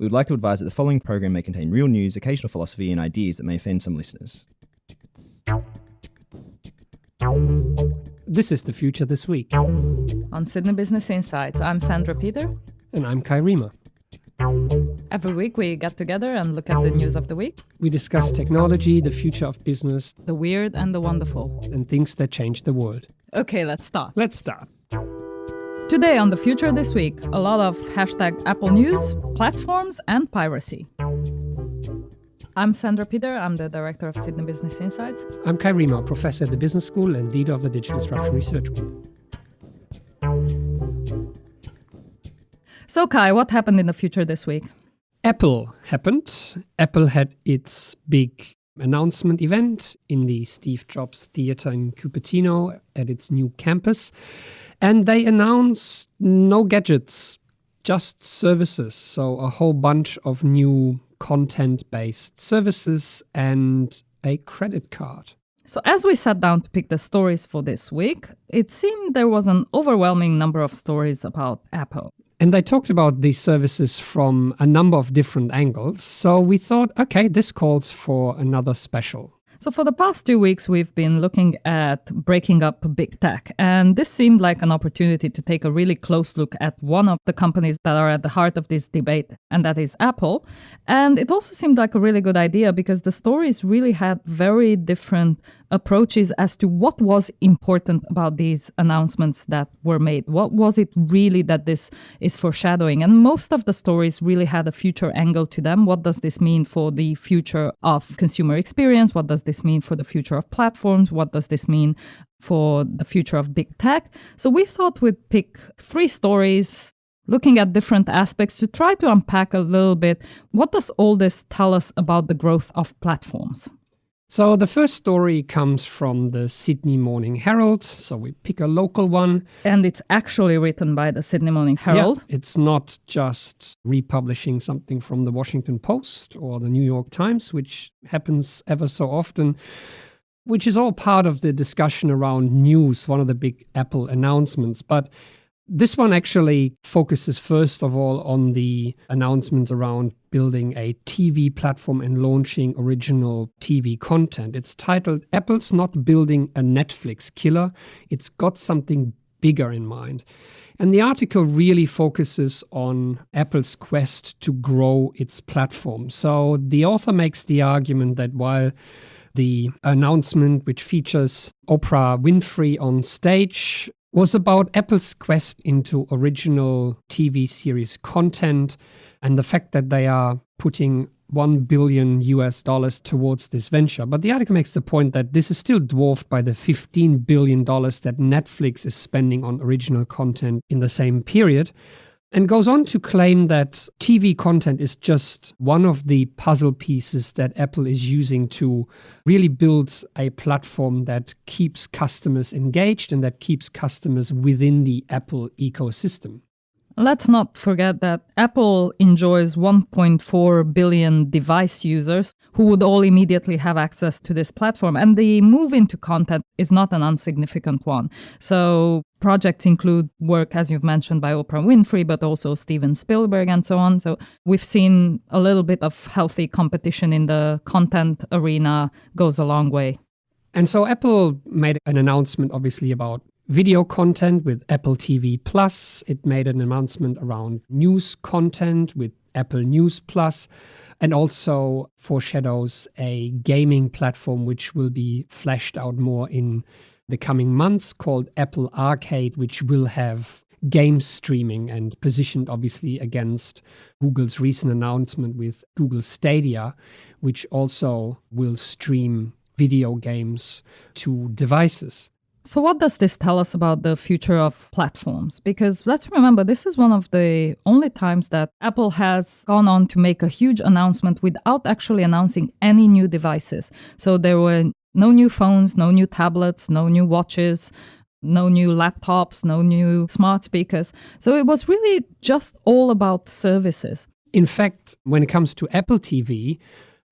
we would like to advise that the following program may contain real news, occasional philosophy, and ideas that may offend some listeners. This is the future this week. On Sydney Business Insights, I'm Sandra Peter. And I'm Kai Riemer. Every week we get together and look at the news of the week, We discuss technology, the future of business, the weird and the wonderful. and things that change the world. Okay, let's start. Let's start. Today on the future this week, a lot of hashtag Apple News, platforms, and piracy. I'm Sandra Peter, I'm the director of Sydney Business Insights. I'm Kai Riemer, professor at the Business School and leader of the Digital Disruption Research Group. So, Kai, what happened in the future this week? Apple happened. Apple had its big announcement event in the Steve Jobs Theater in Cupertino at its new campus. And they announced no gadgets, just services. So, a whole bunch of new content based services and a credit card. So, as we sat down to pick the stories for this week, it seemed there was an overwhelming number of stories about Apple. And they talked about these services from a number of different angles. So we thought, okay, this calls for another special. So, for the past two weeks, we've been looking at breaking up big tech. And this seemed like an opportunity to take a really close look at one of the companies that are at the heart of this debate, and that is Apple. And it also seemed like a really good idea because the stories really had very different approaches as to what was important about these announcements that were made. What was it really that this is foreshadowing? And most of the stories really had a future angle to them. What does this mean for the future of consumer experience? What does this mean for the future of platforms? What does this mean for the future of big tech? So we thought we'd pick three stories looking at different aspects to try to unpack a little bit what does all this tell us about the growth of platforms? So the first story comes from the Sydney Morning Herald. So we pick a local one. And it's actually written by the Sydney Morning Herald. Yeah, it's not just republishing something from the Washington Post or the New York Times, which happens ever so often, which is all part of the discussion around news, one of the big Apple announcements. But this one actually focuses first of all on the announcements around building a TV platform and launching original TV content. It's titled Apple's Not Building a Netflix Killer. It's got something bigger in mind. And the article really focuses on Apple's quest to grow its platform. So the author makes the argument that while the announcement, which features Oprah Winfrey on stage, was about Apple's quest into original TV series content and the fact that they are putting 1 billion US dollars towards this venture. But the article makes the point that this is still dwarfed by the 15 billion dollars that Netflix is spending on original content in the same period and goes on to claim that TV content is just one of the puzzle pieces that Apple is using to really build a platform that keeps customers engaged and that keeps customers within the Apple ecosystem. Let's not forget that Apple enjoys 1.4 billion device users who would all immediately have access to this platform. And the move into content is not an insignificant one. So, projects include work, as you've mentioned, by Oprah Winfrey, but also Steven Spielberg and so on. So, we've seen a little bit of healthy competition in the content arena goes a long way. And so, Apple made an announcement, obviously, about video content with Apple TV Plus. It made an announcement around news content with Apple News Plus, and also foreshadows a gaming platform which will be fleshed out more in the coming months called Apple Arcade, which will have game streaming and positioned obviously against Google's recent announcement with Google Stadia, which also will stream video games to devices. So, what does this tell us about the future of platforms? Because let's remember, this is one of the only times that Apple has gone on to make a huge announcement without actually announcing any new devices. So, there were no new phones, no new tablets, no new watches, no new laptops, no new smart speakers. So, it was really just all about services. In fact, when it comes to Apple TV,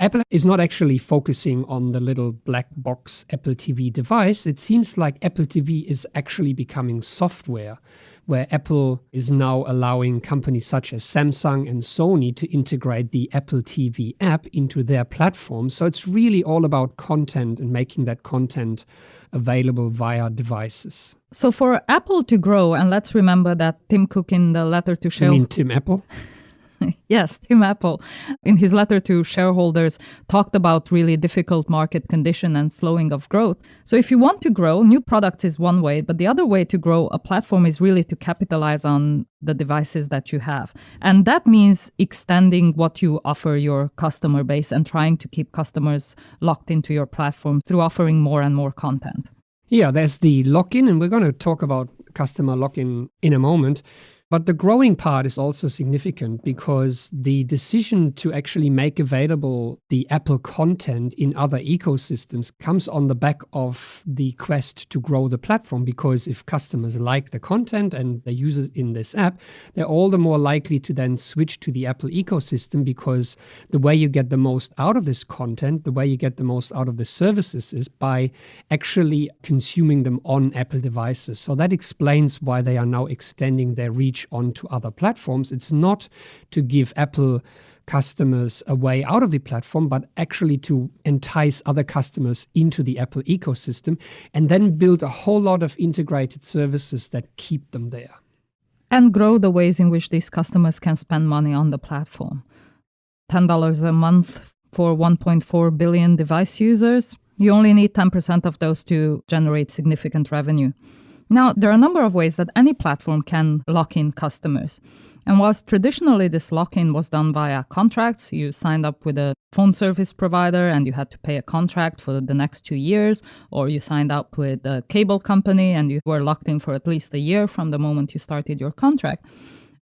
Apple is not actually focusing on the little black box Apple TV device. It seems like Apple TV is actually becoming software, where Apple is now allowing companies such as Samsung and Sony to integrate the Apple TV app into their platform. So it's really all about content and making that content available via devices. So for Apple to grow, and let's remember that Tim Cook in the letter to You shareholders. mean Tim Apple? yes, Tim Apple, in his letter to shareholders, talked about really difficult market condition and slowing of growth. So if you want to grow, new products is one way, but the other way to grow a platform is really to capitalize on the devices that you have. And that means extending what you offer your customer base and trying to keep customers locked into your platform through offering more and more content. Yeah, there's the lock in, and we're going to talk about customer lock in in a moment. But the growing part is also significant because the decision to actually make available the Apple content in other ecosystems comes on the back of the quest to grow the platform. Because if customers like the content and they use it in this app, they're all the more likely to then switch to the Apple ecosystem because the way you get the most out of this content, the way you get the most out of the services is by actually consuming them on Apple devices. So that explains why they are now extending their reach onto other platforms. It's not to give Apple customers a way out of the platform, but actually to entice other customers into the Apple ecosystem and then build a whole lot of integrated services that keep them there. and grow the ways in which these customers can spend money on the platform. $10 a month for 1.4 billion device users. You only need 10% of those to generate significant revenue. Now, there are a number of ways that any platform can lock in customers. And whilst traditionally this lock in was done via contracts, you signed up with a phone service provider and you had to pay a contract for the next two years, or you signed up with a cable company and you were locked in for at least a year from the moment you started your contract.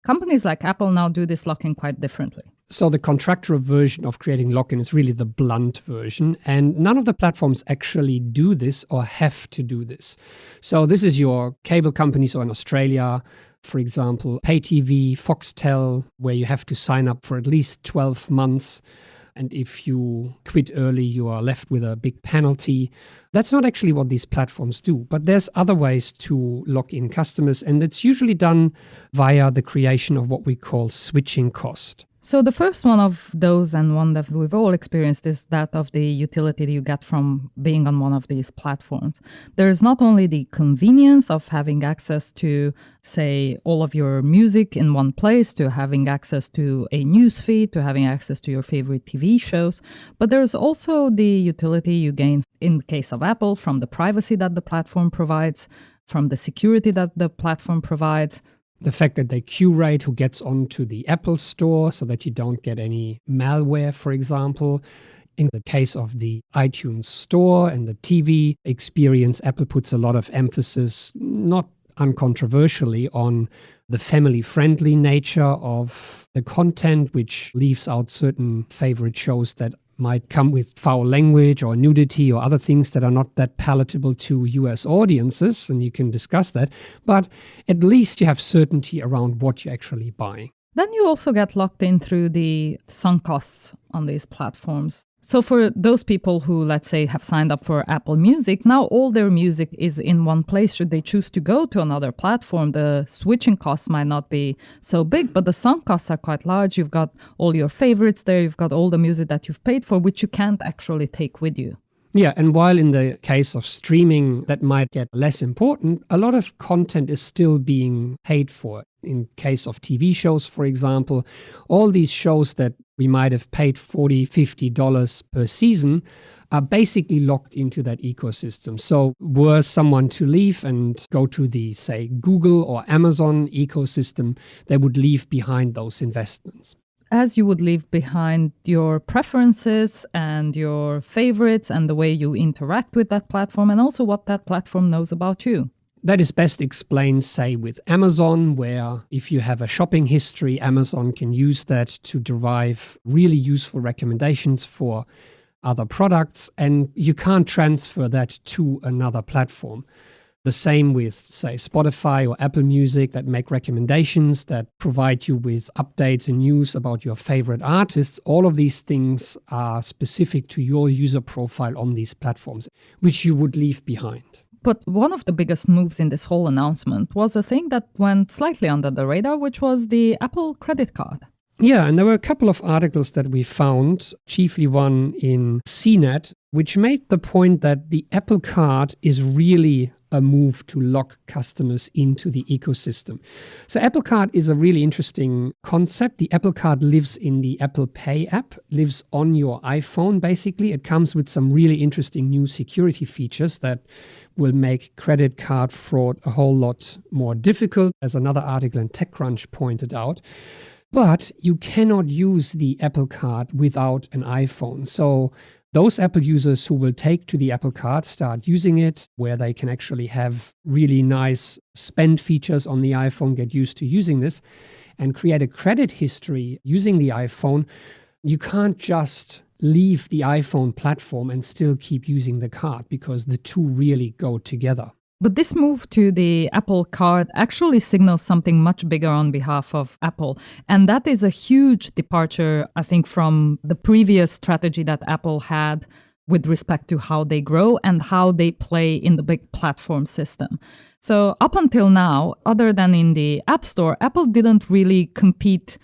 Companies like Apple now do this lock in quite differently. So the contractual version of creating lock-in is really the blunt version, and none of the platforms actually do this or have to do this. So this is your cable companies, or in Australia, for example, pay TV, Foxtel, where you have to sign up for at least 12 months. And if you quit early, you are left with a big penalty. That's not actually what these platforms do, but there's other ways to lock in customers, and it's usually done via the creation of what we call switching cost. So the first one of those and one that we've all experienced is that of the utility you get from being on one of these platforms. There's not only the convenience of having access to say all of your music in one place, to having access to a news feed, to having access to your favorite TV shows, but there's also the utility you gain in the case of Apple from the privacy that the platform provides, from the security that the platform provides, the fact that they curate who gets onto the Apple Store so that you don't get any malware, for example. In the case of the iTunes Store and the TV experience, Apple puts a lot of emphasis, not uncontroversially, on the family friendly nature of the content, which leaves out certain favorite shows that might come with foul language or nudity or other things that are not that palatable to US audiences, and you can discuss that. But at least you have certainty around what you're actually buying. Then you also get locked in through the sunk costs on these platforms. So for those people who, let's say, have signed up for Apple Music, now all their music is in one place. Should they choose to go to another platform, the switching costs might not be so big, but the sunk costs are quite large. You've got all your favorites there, you've got all the music that you've paid for, which you can't actually take with you. Yeah, and while in the case of streaming that might get less important, a lot of content is still being paid for. In case of TV shows, for example, all these shows that we might have paid $40, 50 dollars per season are basically locked into that ecosystem. So were someone to leave and go to the say Google or Amazon ecosystem, they would leave behind those investments as you would leave behind your preferences and your favorites and the way you interact with that platform and also what that platform knows about you. That is best explained, say, with Amazon, where if you have a shopping history, Amazon can use that to derive really useful recommendations for other products, and you can't transfer that to another platform. The same with, say, Spotify or Apple Music that make recommendations that provide you with updates and news about your favorite artists. All of these things are specific to your user profile on these platforms, which you would leave behind. But one of the biggest moves in this whole announcement was a thing that went slightly under the radar, which was the Apple credit card. Yeah, and there were a couple of articles that we found, chiefly one in CNET, which made the point that the Apple Card is really a move to lock customers into the ecosystem. So Apple Card is a really interesting concept. The Apple Card lives in the Apple Pay app, lives on your iPhone basically. It comes with some really interesting new security features that will make credit card fraud a whole lot more difficult, as another article in TechCrunch pointed out. But you cannot use the Apple Card without an iPhone. So those Apple users who will take to the Apple Card start using it, where they can actually have really nice spend features on the iPhone, get used to using this, and create a credit history using the iPhone. You can't just leave the iPhone platform and still keep using the card because the two really go together. But this move to the Apple Card actually signals something much bigger on behalf of Apple. And that is a huge departure, I think, from the previous strategy that Apple had with respect to how they grow and how they play in the big platform system. So, up until now, other than in the App Store, Apple didn't really compete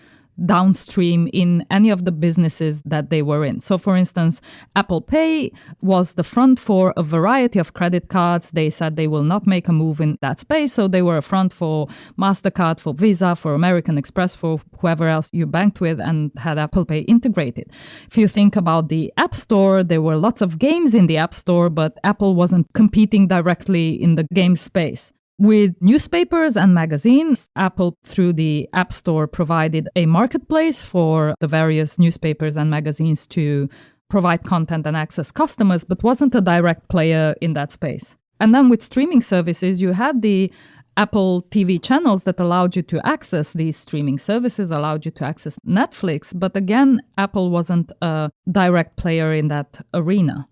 downstream in any of the businesses that they were in. So, for instance, Apple Pay was the front for a variety of credit cards. They said they will not make a move in that space. So, they were a front for MasterCard, for Visa, for American Express, for whoever else you banked with and had Apple Pay integrated. If you think about the App Store, there were lots of games in the App Store, but Apple wasn't competing directly in the game space. With newspapers and magazines, Apple, through the App Store, provided a marketplace for the various newspapers and magazines to provide content and access customers, but wasn't a direct player in that space. And then with streaming services, you had the Apple TV channels that allowed you to access these streaming services, allowed you to access Netflix. But again, Apple wasn't a direct player in that arena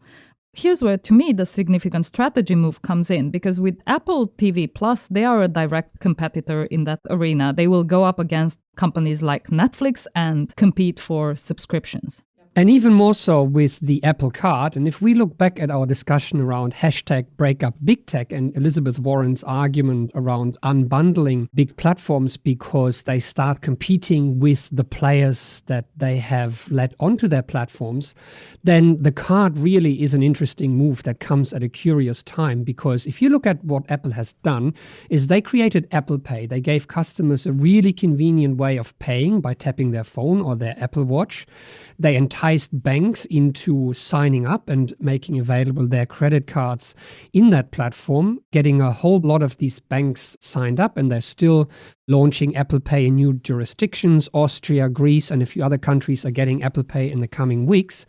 here's where to me the significant strategy move comes in because with Apple TV Plus they are a direct competitor in that arena. They will go up against companies like Netflix and compete for subscriptions and even more so with the Apple Card. And if we look back at our discussion around hashtag breakup big tech and Elizabeth Warren's argument around unbundling big platforms because they start competing with the players that they have let onto their platforms, then the card really is an interesting move that comes at a curious time. Because if you look at what Apple has done, is they created Apple Pay. They gave customers a really convenient way of paying by tapping their phone or their Apple Watch. They enticed banks into signing up and making available their credit cards in that platform, getting a whole lot of these banks signed up, and they're still launching Apple Pay in new jurisdictions. Austria, Greece, and a few other countries are getting Apple Pay in the coming weeks.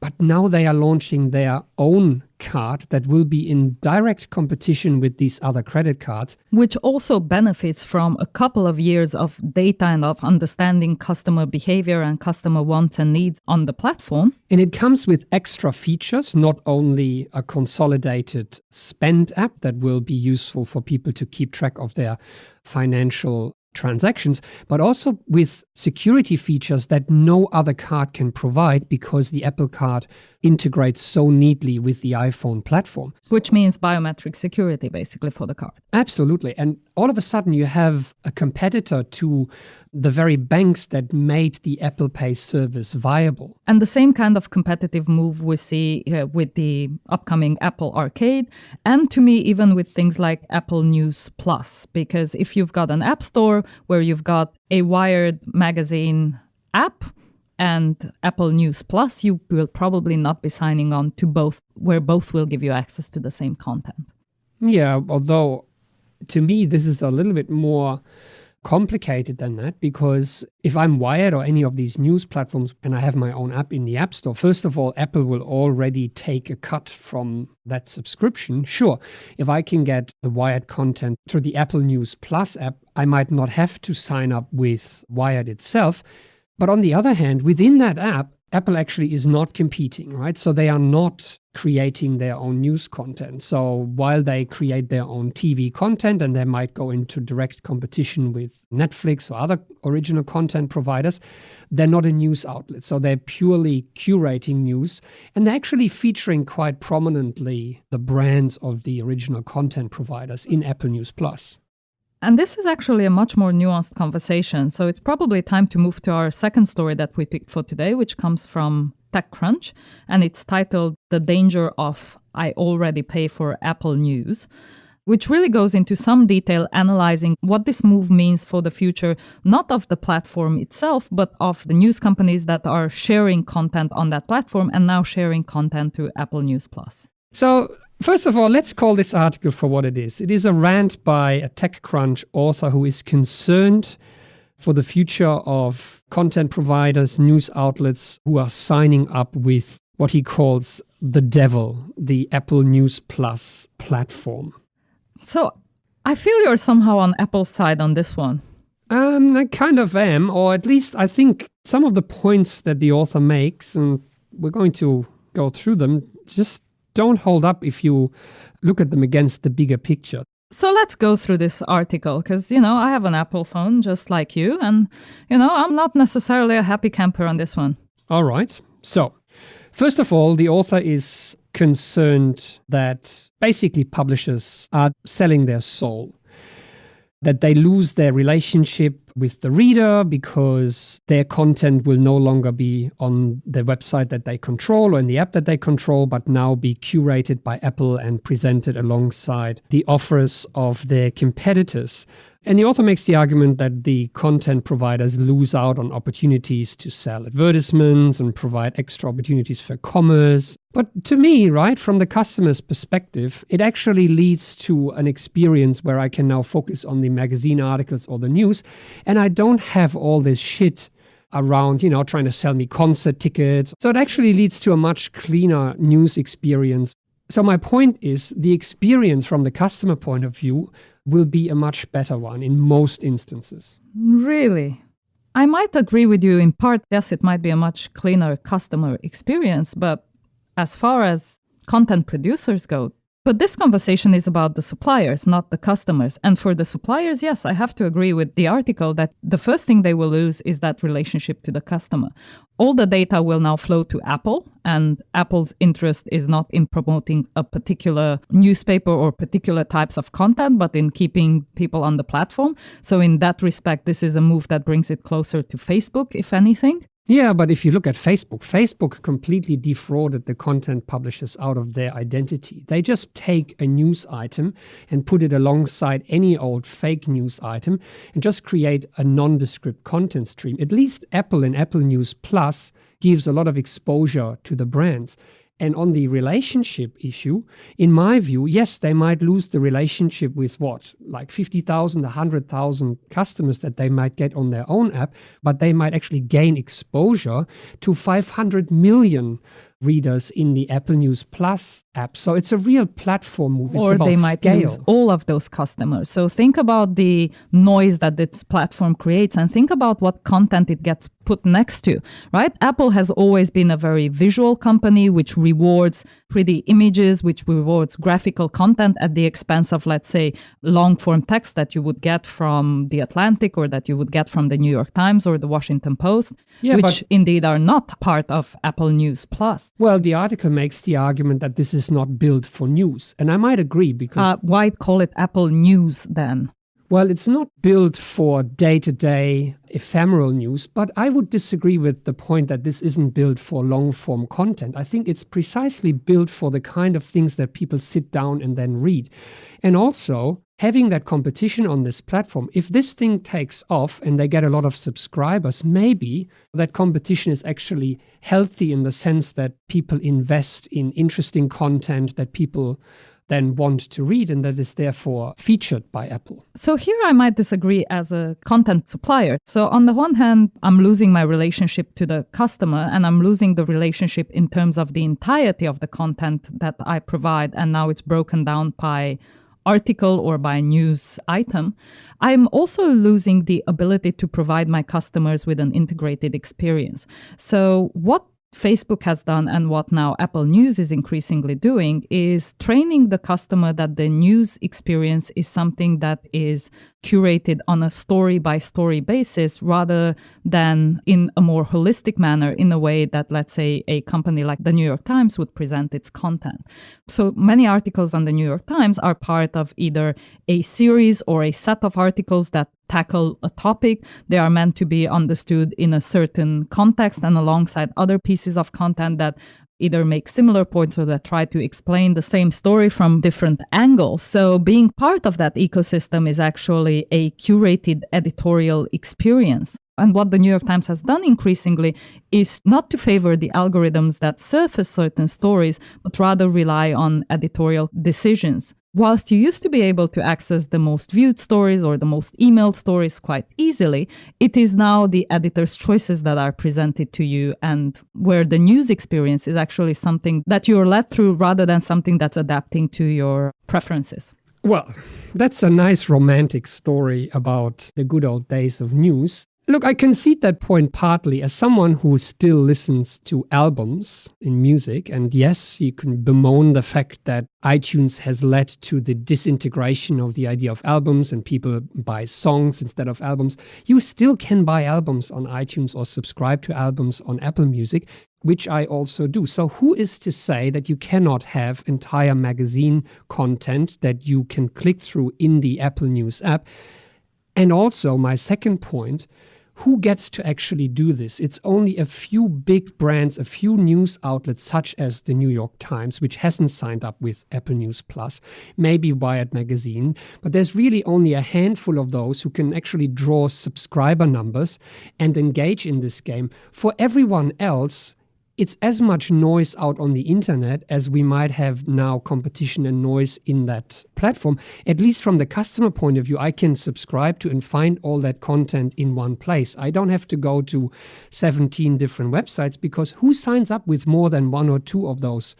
But now they are launching their own card that will be in direct competition with these other credit cards. Which also benefits from a couple of years of data and of understanding customer behavior and customer wants and needs on the platform. And it comes with extra features, not only a consolidated spend app that will be useful for people to keep track of their financial transactions, but also with security features that no other card can provide because the Apple Card integrates so neatly with the iPhone platform. Which means biometric security basically for the card. Absolutely. And all of a sudden you have a competitor to the very banks that made the Apple Pay service viable. And the same kind of competitive move we see uh, with the upcoming Apple Arcade, and to me, even with things like Apple News Plus. Because if you've got an app store where you've got a Wired magazine app, and Apple News Plus, you will probably not be signing on to both, where both will give you access to the same content. Yeah, although to me, this is a little bit more complicated than that because if I'm Wired or any of these news platforms and I have my own app in the App Store, first of all, Apple will already take a cut from that subscription. Sure, if I can get the Wired content through the Apple News Plus app, I might not have to sign up with Wired itself. But on the other hand, within that app, Apple actually is not competing, right? So they are not creating their own news content. So while they create their own TV content and they might go into direct competition with Netflix or other original content providers, they're not a news outlet. So they're purely curating news and they're actually featuring quite prominently the brands of the original content providers in Apple News Plus. And this is actually a much more nuanced conversation. So it's probably time to move to our second story that we picked for today, which comes from TechCrunch. And it's titled The Danger of I Already Pay for Apple News, which really goes into some detail analyzing what this move means for the future, not of the platform itself, but of the news companies that are sharing content on that platform and now sharing content to Apple News Plus. So First of all, let's call this article for what it is. It is a rant by a TechCrunch author who is concerned for the future of content providers, news outlets who are signing up with what he calls the devil, the Apple News Plus platform. So I feel you're somehow on Apple's side on this one. Um, I kind of am, or at least I think some of the points that the author makes, and we're going to go through them, just don't hold up if you look at them against the bigger picture. So let's go through this article because, you know, I have an Apple phone just like you. And, you know, I'm not necessarily a happy camper on this one. All right. So, first of all, the author is concerned that basically publishers are selling their soul that they lose their relationship with the reader because their content will no longer be on the website that they control or in the app that they control, but now be curated by Apple and presented alongside the offers of their competitors. And the author makes the argument that the content providers lose out on opportunities to sell advertisements and provide extra opportunities for commerce. But to me, right, from the customer's perspective, it actually leads to an experience where I can now focus on the magazine articles or the news, and I don't have all this shit around, you know, trying to sell me concert tickets. So it actually leads to a much cleaner news experience. So my point is the experience from the customer point of view will be a much better one in most instances. Really? I might agree with you in part. Yes, it might be a much cleaner customer experience, but as far as content producers go, but this conversation is about the suppliers, not the customers. And for the suppliers, yes, I have to agree with the article that the first thing they will lose is that relationship to the customer. All the data will now flow to Apple, and Apple's interest is not in promoting a particular newspaper or particular types of content, but in keeping people on the platform. So, in that respect, this is a move that brings it closer to Facebook, if anything. Yeah, but if you look at Facebook, Facebook completely defrauded the content publishers out of their identity. They just take a news item and put it alongside any old fake news item and just create a nondescript content stream. At least Apple and Apple News Plus gives a lot of exposure to the brands. And on the relationship issue, in my view, yes, they might lose the relationship with what, like 50,000, 100,000 customers that they might get on their own app, but they might actually gain exposure to 500 million readers in the Apple News Plus app. So it's a real platform move. It's or they might scale. lose all of those customers. So think about the noise that this platform creates and think about what content it gets put next to, right? Apple has always been a very visual company which rewards pretty images, which rewards graphical content at the expense of, let's say, long form text that you would get from The Atlantic or that you would get from the New York Times or the Washington Post, yeah, which indeed are not part of Apple News Plus. Well, the article makes the argument that this is not built for news. And I might agree because. Uh, why call it Apple News then? Well, it's not built for day to day ephemeral news, but I would disagree with the point that this isn't built for long form content. I think it's precisely built for the kind of things that people sit down and then read. And also, having that competition on this platform, if this thing takes off and they get a lot of subscribers, maybe that competition is actually healthy in the sense that people invest in interesting content that people then want to read and that is therefore featured by Apple. So here I might disagree as a content supplier. So on the one hand, I'm losing my relationship to the customer and I'm losing the relationship in terms of the entirety of the content that I provide and now it's broken down by article or by news item, I'm also losing the ability to provide my customers with an integrated experience. So, what Facebook has done and what now Apple News is increasingly doing is training the customer that the news experience is something that is curated on a story by story basis rather than in a more holistic manner in a way that let's say a company like the New York Times would present its content. So many articles on the New York Times are part of either a series or a set of articles that tackle a topic. They are meant to be understood in a certain context and alongside other pieces of content that either make similar points or that try to explain the same story from different angles. So, being part of that ecosystem is actually a curated editorial experience. And what the New York Times has done increasingly is not to favor the algorithms that surface certain stories, but rather rely on editorial decisions. Whilst you used to be able to access the most viewed stories or the most emailed stories quite easily, it is now the editor's choices that are presented to you, and where the news experience is actually something that you're led through rather than something that's adapting to your preferences. Well, that's a nice romantic story about the good old days of news. Look, I concede that point partly as someone who still listens to albums in music. And yes, you can bemoan the fact that iTunes has led to the disintegration of the idea of albums and people buy songs instead of albums. You still can buy albums on iTunes or subscribe to albums on Apple Music, which I also do. So, who is to say that you cannot have entire magazine content that you can click through in the Apple News app? And also, my second point who gets to actually do this? It's only a few big brands, a few news outlets, such as the New York Times, which hasn't signed up with Apple News Plus, maybe Wired Magazine, but there's really only a handful of those who can actually draw subscriber numbers and engage in this game. For everyone else, it's as much noise out on the internet as we might have now competition and noise in that platform. At least from the customer point of view, I can subscribe to and find all that content in one place. I don't have to go to 17 different websites because who signs up with more than one or two of those?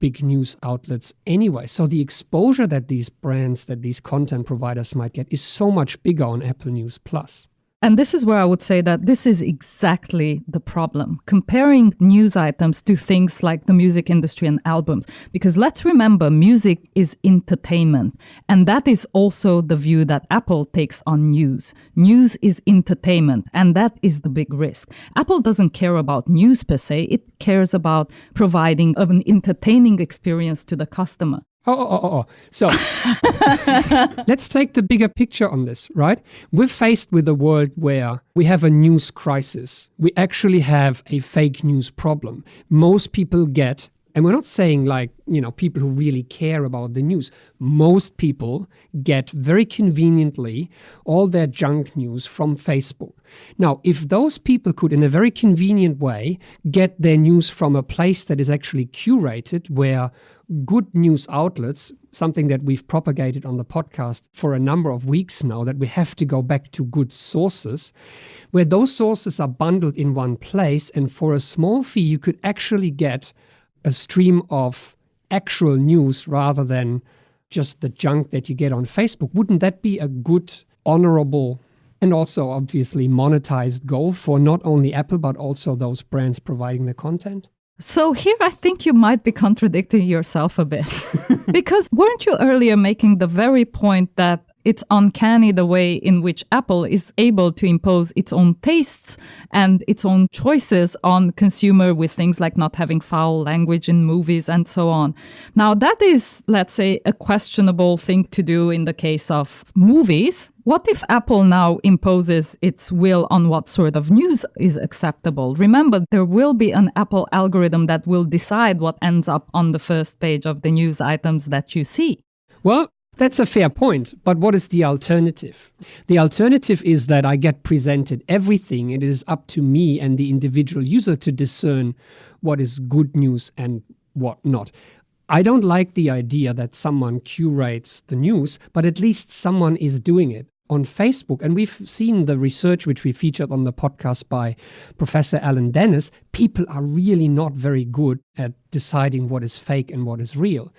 big news outlets anyway. So the exposure that these brands, that these content providers might get is so much bigger on Apple News Plus. And this is where I would say that this is exactly the problem comparing news items to things like the music industry and albums. Because let's remember, music is entertainment. And that is also the view that Apple takes on news. News is entertainment, and that is the big risk. Apple doesn't care about news per se, it cares about providing an entertaining experience to the customer. Oh, oh, oh, oh, oh. So let's take the bigger picture on this, right? We're faced with a world where we have a news crisis. We actually have a fake news problem. Most people get and we're not saying like, you know, people who really care about the news. Most people get very conveniently all their junk news from Facebook. Now, if those people could, in a very convenient way, get their news from a place that is actually curated, where good news outlets, something that we've propagated on the podcast for a number of weeks now, that we have to go back to good sources, where those sources are bundled in one place. And for a small fee, you could actually get a stream of actual news rather than just the junk that you get on Facebook. Wouldn't that be a good, honorable, and also obviously monetized goal for not only Apple, but also those brands providing the content? So here I think you might be contradicting yourself a bit. because weren't you earlier making the very point that it's uncanny the way in which Apple is able to impose its own tastes and its own choices on consumer with things like not having foul language in movies and so on. Now that is, let's say, a questionable thing to do in the case of movies. What if Apple now imposes its will on what sort of news is acceptable? Remember, there will be an Apple algorithm that will decide what ends up on the first page of the news items that you see. Well, that's a fair point, but what is the alternative? The alternative is that I get presented everything. It is up to me and the individual user to discern what is good news and what not. I don't like the idea that someone curates the news, but at least someone is doing it on Facebook. And we've seen the research which we featured on the podcast by Professor Alan Dennis. People are really not very good at deciding what is fake and what is real.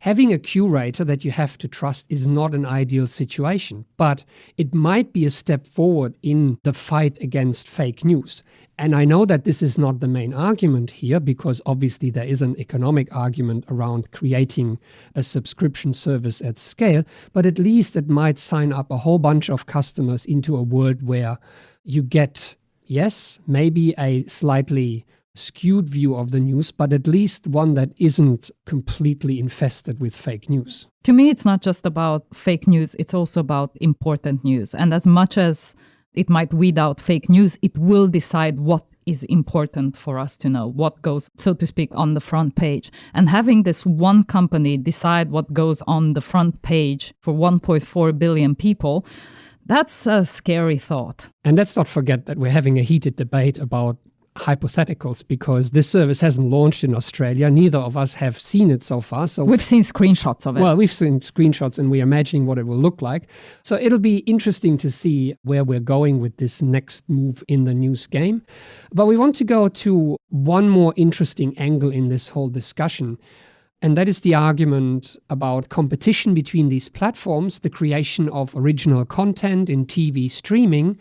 Having a curator that you have to trust is not an ideal situation, but it might be a step forward in the fight against fake news. And I know that this is not the main argument here because obviously there is an economic argument around creating a subscription service at scale, but at least it might sign up a whole bunch of customers into a world where you get, yes, maybe a slightly skewed view of the news, but at least one that isn't completely infested with fake news. To me, it's not just about fake news, it's also about important news. And as much as it might weed out fake news, it will decide what is important for us to know, what goes, so to speak, on the front page. And having this one company decide what goes on the front page for 1.4 billion people. That's a scary thought. And let's not forget that we're having a heated debate about hypotheticals because this service hasn't launched in Australia. Neither of us have seen it so far. So we've seen screenshots of it. Well, we've seen screenshots and we're imagining what it will look like. So it'll be interesting to see where we're going with this next move in the news game. But we want to go to one more interesting angle in this whole discussion. And that is the argument about competition between these platforms, the creation of original content in TV streaming,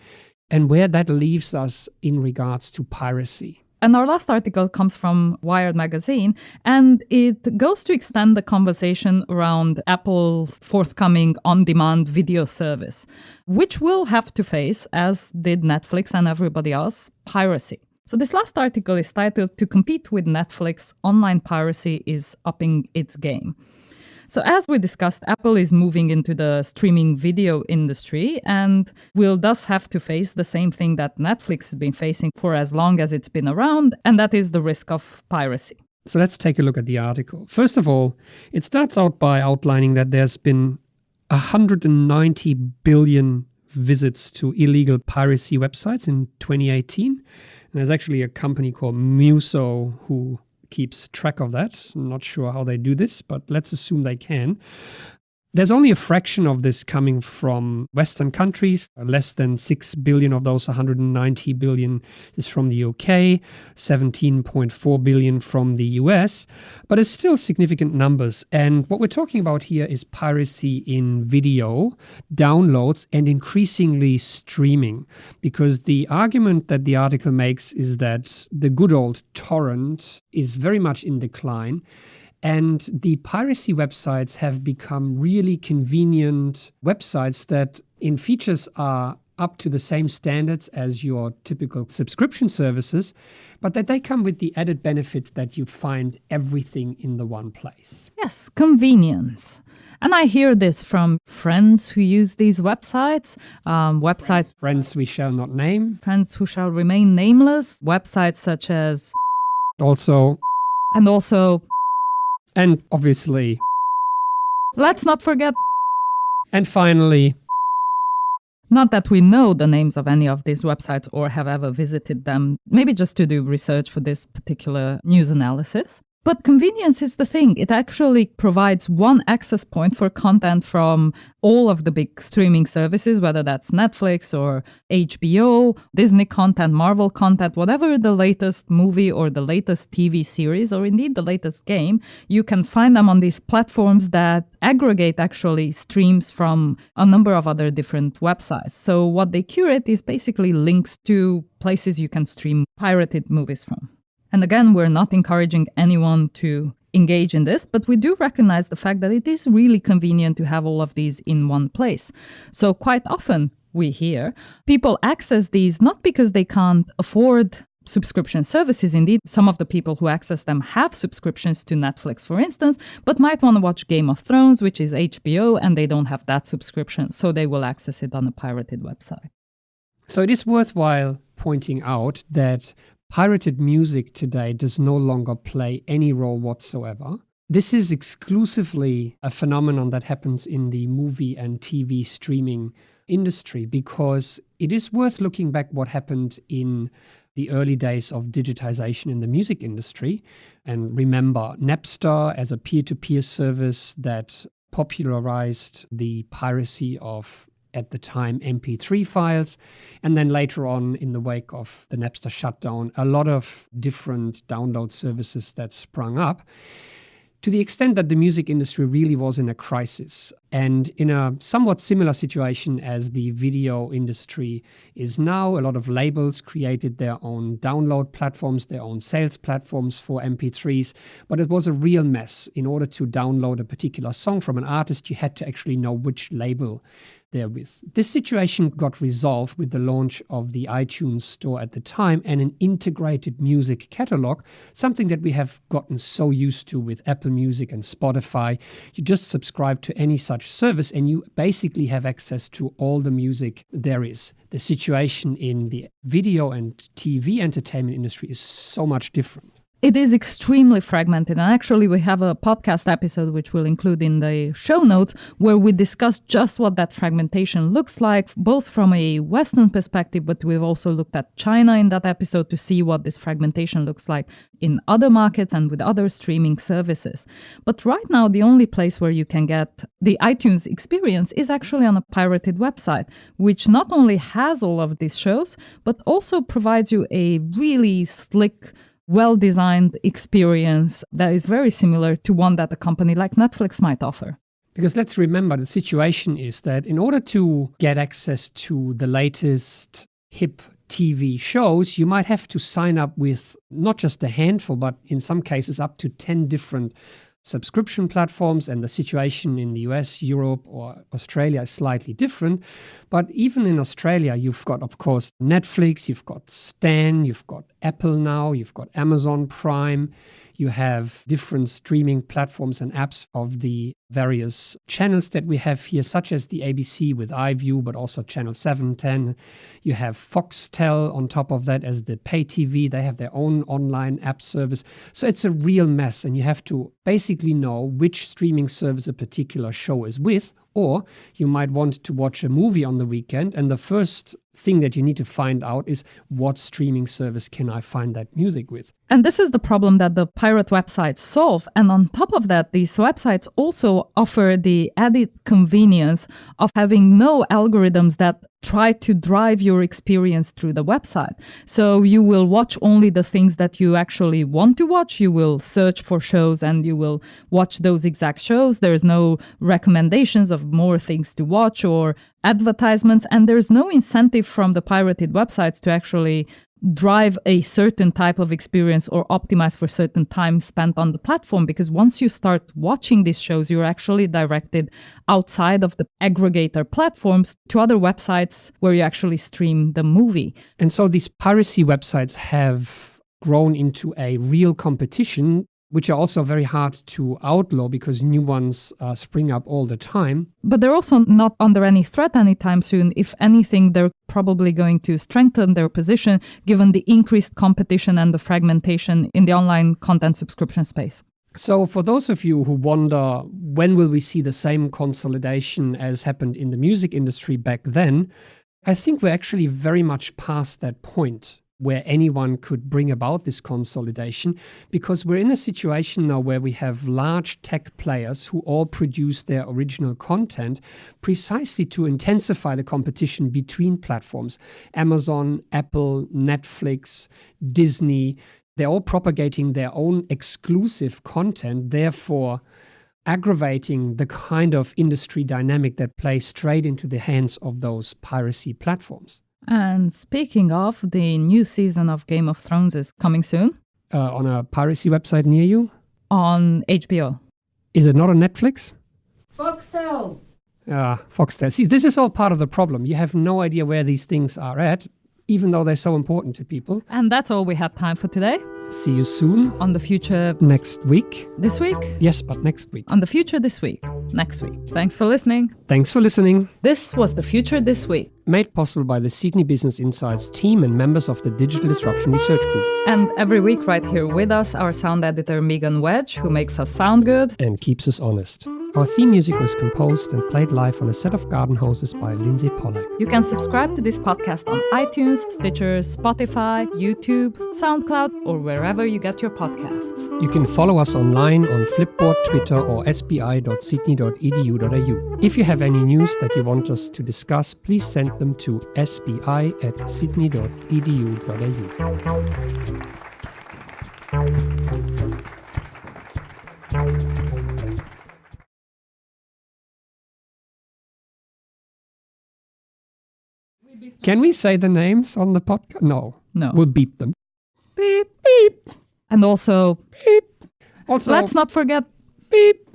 and where that leaves us in regards to piracy. And our last article comes from Wired Magazine, and it goes to extend the conversation around Apple's forthcoming on demand video service, which will have to face, as did Netflix and everybody else, piracy. So, this last article is titled To Compete with Netflix, Online Piracy is Upping Its Game. So, as we discussed, Apple is moving into the streaming video industry and will thus have to face the same thing that Netflix has been facing for as long as it's been around, and that is the risk of piracy. So, let's take a look at the article. First of all, it starts out by outlining that there's been 190 billion visits to illegal piracy websites in 2018. And there's actually a company called Muso who keeps track of that. I'm not sure how they do this, but let's assume they can. There's only a fraction of this coming from Western countries. Less than 6 billion of those 190 billion is from the UK, 17.4 billion from the US, but it's still significant numbers. And what we're talking about here is piracy in video, downloads, and increasingly streaming. Because the argument that the article makes is that the good old torrent is very much in decline and the piracy websites have become really convenient websites that, in features, are up to the same standards as your typical subscription services, but that they come with the added benefit that you find everything in the one place. Yes, convenience. And I hear this from friends who use these websites, um, websites. Friends, friends we shall not name. Friends who shall remain nameless. Websites such as. Also. And also and obviously. Let's not forget. And finally. Not that we know the names of any of these websites or have ever visited them, maybe just to do research for this particular news analysis. But convenience is the thing. It actually provides one access point for content from all of the big streaming services, whether that's Netflix or HBO, Disney content, Marvel content, whatever the latest movie or the latest TV series, or indeed the latest game, you can find them on these platforms that aggregate actually streams from a number of other different websites. So what they curate is basically links to places you can stream pirated movies from. And again, we're not encouraging anyone to engage in this, but we do recognize the fact that it is really convenient to have all of these in one place. So, quite often, we hear people access these not because they can't afford subscription services. Indeed, some of the people who access them have subscriptions to Netflix, for instance, but might want to watch Game of Thrones, which is HBO, and they don't have that subscription, so they will access it on a pirated website. So it is worthwhile pointing out that Pirated music today does no longer play any role whatsoever. This is exclusively a phenomenon that happens in the movie and TV streaming industry because it is worth looking back what happened in the early days of digitization in the music industry. And remember Napster as a peer to peer service that popularized the piracy of at the time MP3 files. And then later on, in the wake of the Napster shutdown, a lot of different download services that sprung up. to the extent that the music industry really was in a crisis and in a somewhat similar situation as the video industry is now. A lot of labels created their own download platforms, their own sales platforms for MP3s, but it was a real mess. In order to download a particular song from an artist, you had to actually know which label therewith. This situation got resolved with the launch of the iTunes store at the time and an integrated music catalog, something that we have gotten so used to with Apple Music and Spotify. You just subscribe to any such service and you basically have access to all the music there is. The situation in the video and TV entertainment industry is so much different. It is extremely fragmented. And actually, we have a podcast episode, which we'll include in the show notes, where we discuss just what that fragmentation looks like, both from a Western perspective, but we've also looked at China in that episode to see what this fragmentation looks like in other markets and with other streaming services. But right now, the only place where you can get the iTunes experience is actually on a pirated website, which not only has all of these shows, but also provides you a really slick, well designed experience that is very similar to one that a company like Netflix might offer. Because let's remember the situation is that in order to get access to the latest hip TV shows, you might have to sign up with not just a handful, but in some cases up to 10 different subscription platforms, and the situation in the US, Europe, or Australia is slightly different. But even in Australia, you've got, of course, Netflix, you've got Stan, you've got Apple now, you've got Amazon Prime, you have different streaming platforms and apps of the various channels that we have here, such as the ABC with iView, but also Channel 7, 10. You have Foxtel on top of that as the pay TV. They have their own online app service. So it's a real mess, and you have to basically know which streaming service a particular show is with. Or you might want to watch a movie on the weekend, and the first thing that you need to find out is what streaming service can I find that music with? And this is the problem that the pirate websites solve. And on top of that, these websites also offer the added convenience of having no algorithms that try to drive your experience through the website. So you will watch only the things that you actually want to watch. You will search for shows and you will watch those exact shows. There's no recommendations of more things to watch or advertisements. And there's no incentive from the pirated websites to actually drive a certain type of experience or optimize for certain time spent on the platform because once you start watching these shows you're actually directed outside of the aggregator platforms to other websites where you actually stream the movie and so these piracy websites have grown into a real competition which are also very hard to outlaw because new ones uh, spring up all the time. But they're also not under any threat anytime soon. If anything, they're probably going to strengthen their position given the increased competition and the fragmentation in the online content subscription space. So, for those of you who wonder when will we see the same consolidation as happened in the music industry back then, I think we're actually very much past that point where anyone could bring about this consolidation because we're in a situation now where we have large tech players who all produce their original content precisely to intensify the competition between platforms Amazon, Apple, Netflix, Disney. They're all propagating their own exclusive content, therefore aggravating the kind of industry dynamic that plays straight into the hands of those piracy platforms. And speaking of, the new season of Game of Thrones is coming soon. Uh, on a piracy website near you? On HBO. Is it not on Netflix? Foxtel. Ah, uh, Foxtel. See, this is all part of the problem. You have no idea where these things are at, even though they're so important to people. And that's all we have time for today. See you soon. On the future next week. This week? Yes, but next week. On the future this week. Next week. Thanks for listening. Thanks for listening. This was the future this week. Made possible by the Sydney Business Insights team and members of the Digital Disruption Research Group. And every week, right here with us, our sound editor Megan Wedge, who makes us sound good and keeps us honest. Our theme music was composed and played live on a set of garden hoses by Lindsay Pollak. You can subscribe to this podcast on iTunes, Stitcher, Spotify, YouTube, SoundCloud, or wherever you get your podcasts. You can follow us online on Flipboard, Twitter, or sbi.sydney.edu.au. If you have any news that you want us to discuss, please send them to sbi at sydney.edu.au. Can we say the names on the podcast? No. No. We'll beep them. Beep, beep. And also, beep. Also, let's not forget beep.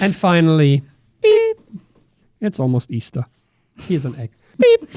And finally, beep. It's almost Easter. Here's an egg. Beep.